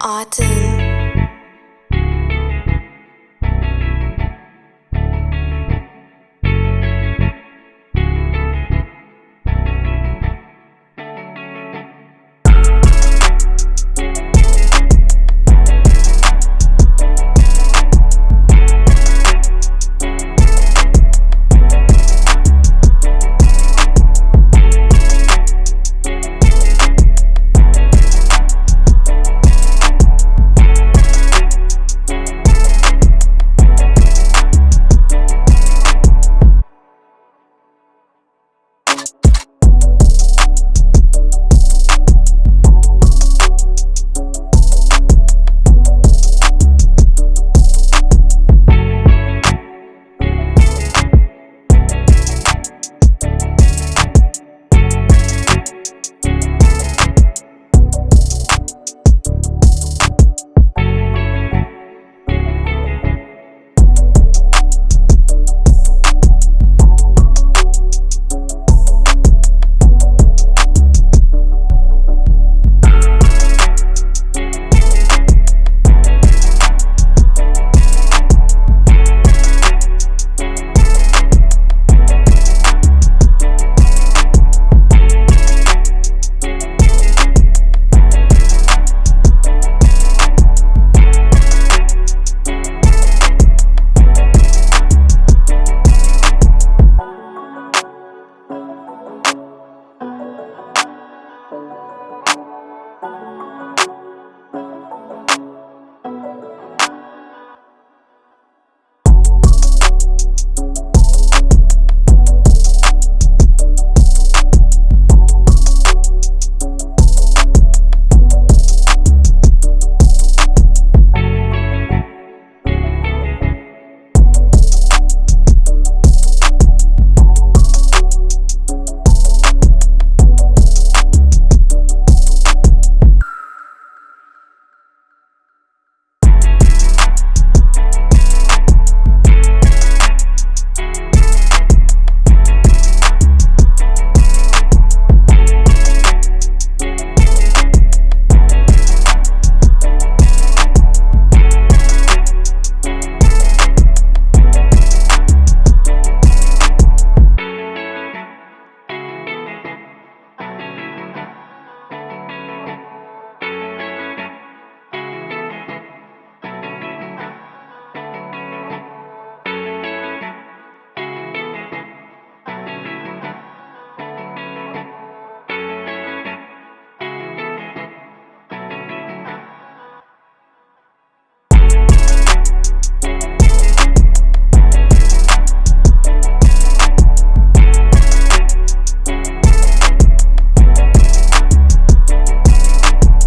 Autumn.